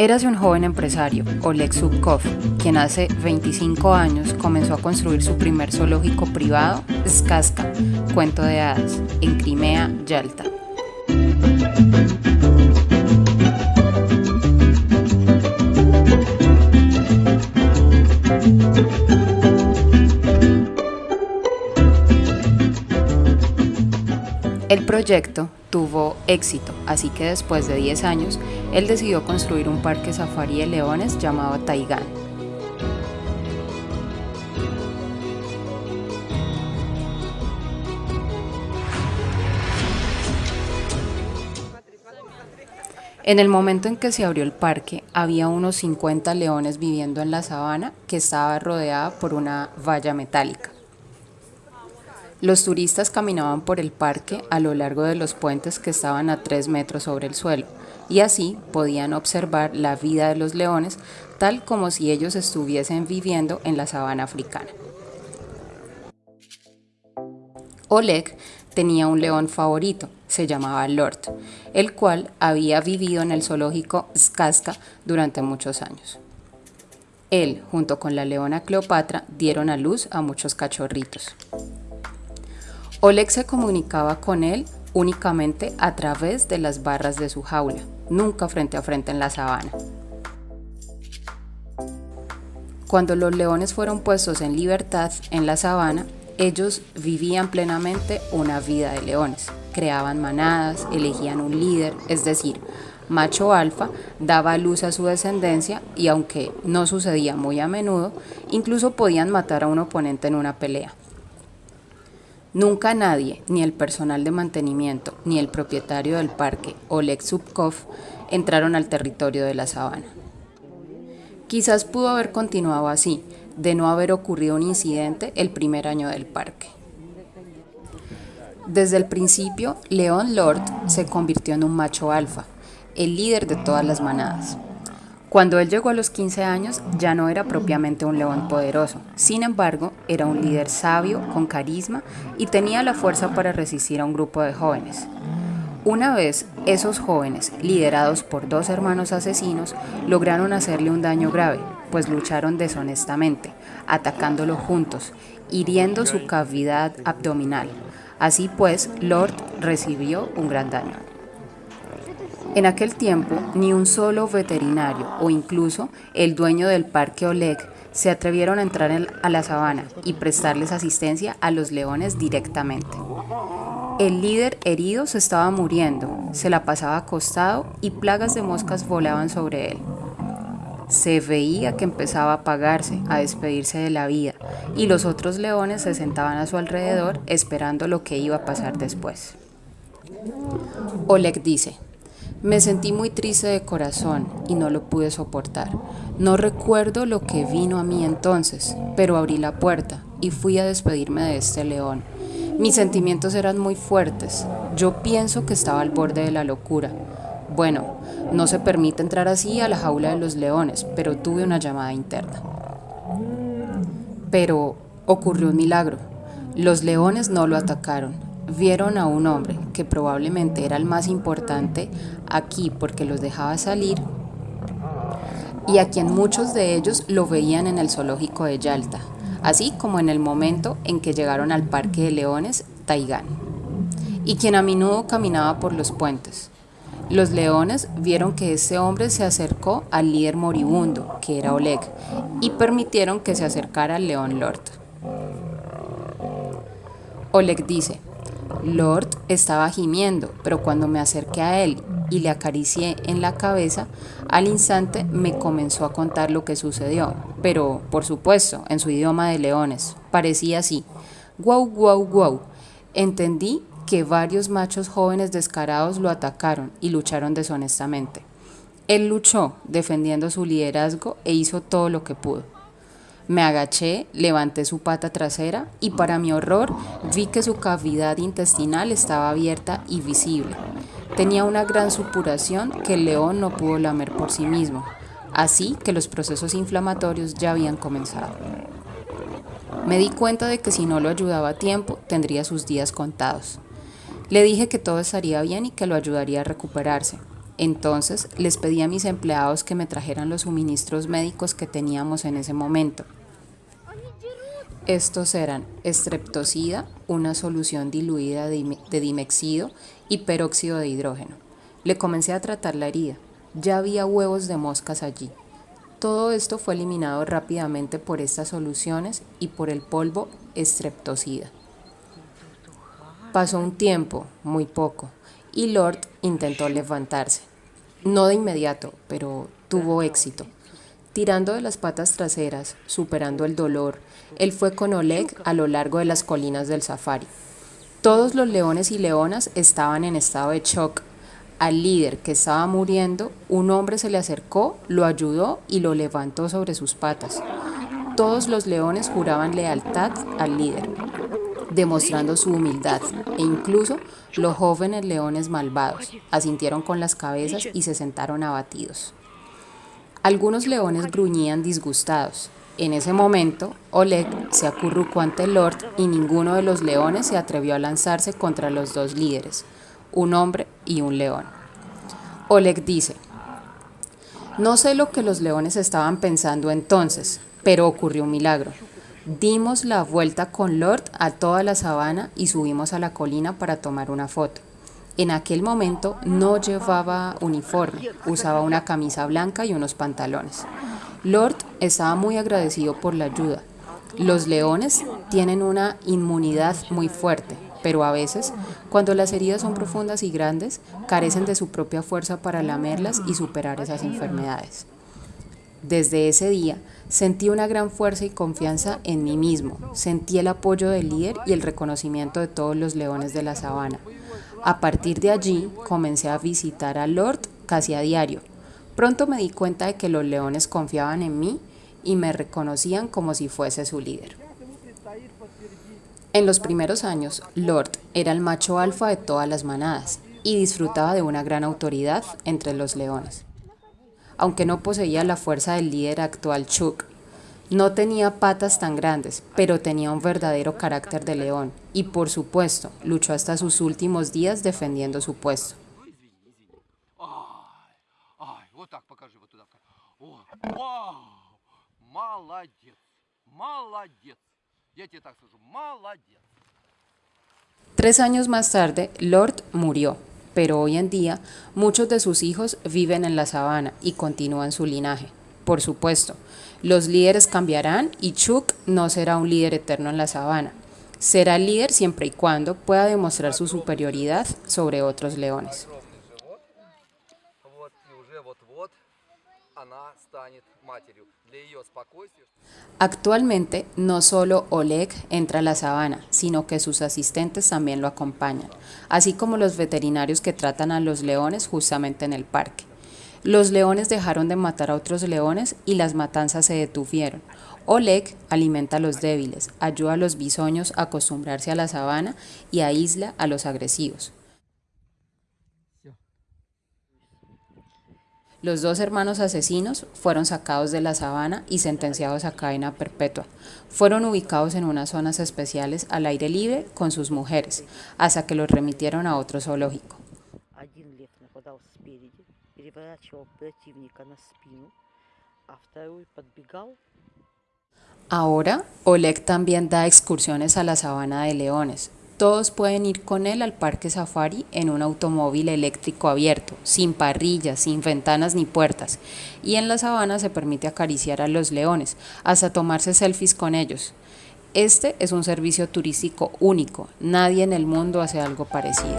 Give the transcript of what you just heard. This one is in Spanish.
Érase un joven empresario, Oleg Zubkov, quien hace 25 años comenzó a construir su primer zoológico privado, Skaska, cuento de hadas, en Crimea, Yalta. El proyecto tuvo éxito, así que después de 10 años, él decidió construir un parque safari de leones llamado Taigán. En el momento en que se abrió el parque, había unos 50 leones viviendo en la sabana que estaba rodeada por una valla metálica. Los turistas caminaban por el parque a lo largo de los puentes que estaban a 3 metros sobre el suelo y así podían observar la vida de los leones tal como si ellos estuviesen viviendo en la sabana africana. Oleg tenía un león favorito, se llamaba Lord, el cual había vivido en el zoológico Skaska durante muchos años. Él, junto con la leona Cleopatra, dieron a luz a muchos cachorritos. Oleg se comunicaba con él únicamente a través de las barras de su jaula, nunca frente a frente en la sabana. Cuando los leones fueron puestos en libertad en la sabana, ellos vivían plenamente una vida de leones, creaban manadas, elegían un líder, es decir, macho alfa, daba luz a su descendencia y aunque no sucedía muy a menudo, incluso podían matar a un oponente en una pelea. Nunca nadie, ni el personal de mantenimiento, ni el propietario del parque, Oleg Zubkov, entraron al territorio de la sabana. Quizás pudo haber continuado así, de no haber ocurrido un incidente el primer año del parque. Desde el principio, León Lord se convirtió en un macho alfa, el líder de todas las manadas. Cuando él llegó a los 15 años ya no era propiamente un león poderoso, sin embargo era un líder sabio, con carisma y tenía la fuerza para resistir a un grupo de jóvenes. Una vez esos jóvenes, liderados por dos hermanos asesinos, lograron hacerle un daño grave, pues lucharon deshonestamente, atacándolo juntos, hiriendo su cavidad abdominal. Así pues, Lord recibió un gran daño. En aquel tiempo, ni un solo veterinario o incluso el dueño del parque Oleg se atrevieron a entrar a la sabana y prestarles asistencia a los leones directamente. El líder herido se estaba muriendo, se la pasaba acostado y plagas de moscas volaban sobre él. Se veía que empezaba a apagarse, a despedirse de la vida, y los otros leones se sentaban a su alrededor esperando lo que iba a pasar después. Oleg dice, me sentí muy triste de corazón y no lo pude soportar. No recuerdo lo que vino a mí entonces, pero abrí la puerta y fui a despedirme de este león. Mis sentimientos eran muy fuertes. Yo pienso que estaba al borde de la locura. Bueno, no se permite entrar así a la jaula de los leones, pero tuve una llamada interna. Pero ocurrió un milagro. Los leones no lo atacaron, vieron a un hombre que probablemente era el más importante aquí porque los dejaba salir y a quien muchos de ellos lo veían en el zoológico de Yalta, así como en el momento en que llegaron al Parque de Leones, Taigán, y quien a menudo caminaba por los puentes. Los leones vieron que ese hombre se acercó al líder moribundo, que era Oleg, y permitieron que se acercara al león Lord. Oleg dice, Lord estaba gimiendo, pero cuando me acerqué a él y le acaricié en la cabeza, al instante me comenzó a contar lo que sucedió, pero, por supuesto, en su idioma de leones. Parecía así. Guau, guau, guau. Entendí que varios machos jóvenes descarados lo atacaron y lucharon deshonestamente. Él luchó, defendiendo su liderazgo, e hizo todo lo que pudo. Me agaché, levanté su pata trasera y para mi horror vi que su cavidad intestinal estaba abierta y visible. Tenía una gran supuración que el león no pudo lamer por sí mismo, así que los procesos inflamatorios ya habían comenzado. Me di cuenta de que si no lo ayudaba a tiempo, tendría sus días contados. Le dije que todo estaría bien y que lo ayudaría a recuperarse. Entonces les pedí a mis empleados que me trajeran los suministros médicos que teníamos en ese momento. Estos eran estreptocida, una solución diluida de dimexido y peróxido de hidrógeno. Le comencé a tratar la herida. Ya había huevos de moscas allí. Todo esto fue eliminado rápidamente por estas soluciones y por el polvo estreptocida. Pasó un tiempo, muy poco, y Lord intentó levantarse. No de inmediato, pero tuvo éxito. Tirando de las patas traseras, superando el dolor, él fue con Oleg a lo largo de las colinas del safari. Todos los leones y leonas estaban en estado de shock. Al líder que estaba muriendo, un hombre se le acercó, lo ayudó y lo levantó sobre sus patas. Todos los leones juraban lealtad al líder, demostrando su humildad, e incluso los jóvenes leones malvados asintieron con las cabezas y se sentaron abatidos. Algunos leones gruñían disgustados. En ese momento, Oleg se acurrucó ante Lord y ninguno de los leones se atrevió a lanzarse contra los dos líderes, un hombre y un león. Oleg dice, no sé lo que los leones estaban pensando entonces, pero ocurrió un milagro. Dimos la vuelta con Lord a toda la sabana y subimos a la colina para tomar una foto. En aquel momento no llevaba uniforme, usaba una camisa blanca y unos pantalones. Lord estaba muy agradecido por la ayuda. Los leones tienen una inmunidad muy fuerte, pero a veces, cuando las heridas son profundas y grandes, carecen de su propia fuerza para lamerlas y superar esas enfermedades. Desde ese día, sentí una gran fuerza y confianza en mí mismo, sentí el apoyo del líder y el reconocimiento de todos los leones de la sabana. A partir de allí, comencé a visitar a Lord casi a diario. Pronto me di cuenta de que los leones confiaban en mí y me reconocían como si fuese su líder. En los primeros años, Lord era el macho alfa de todas las manadas y disfrutaba de una gran autoridad entre los leones aunque no poseía la fuerza del líder actual Chuck. No tenía patas tan grandes, pero tenía un verdadero carácter de león y por supuesto luchó hasta sus últimos días defendiendo su puesto. Tres años más tarde, Lord murió pero hoy en día muchos de sus hijos viven en la sabana y continúan su linaje. Por supuesto, los líderes cambiarán y Chuck no será un líder eterno en la sabana. Será líder siempre y cuando pueda demostrar su superioridad sobre otros leones. Actualmente no solo Oleg entra a la sabana, sino que sus asistentes también lo acompañan, así como los veterinarios que tratan a los leones justamente en el parque. Los leones dejaron de matar a otros leones y las matanzas se detuvieron. Oleg alimenta a los débiles, ayuda a los bisoños a acostumbrarse a la sabana y aísla a los agresivos. Los dos hermanos asesinos fueron sacados de la sabana y sentenciados a cadena perpetua. Fueron ubicados en unas zonas especiales al aire libre con sus mujeres, hasta que los remitieron a otro zoológico. Ahora, Oleg también da excursiones a la sabana de leones, todos pueden ir con él al parque safari en un automóvil eléctrico abierto, sin parrillas, sin ventanas ni puertas. Y en la sabana se permite acariciar a los leones, hasta tomarse selfies con ellos. Este es un servicio turístico único, nadie en el mundo hace algo parecido.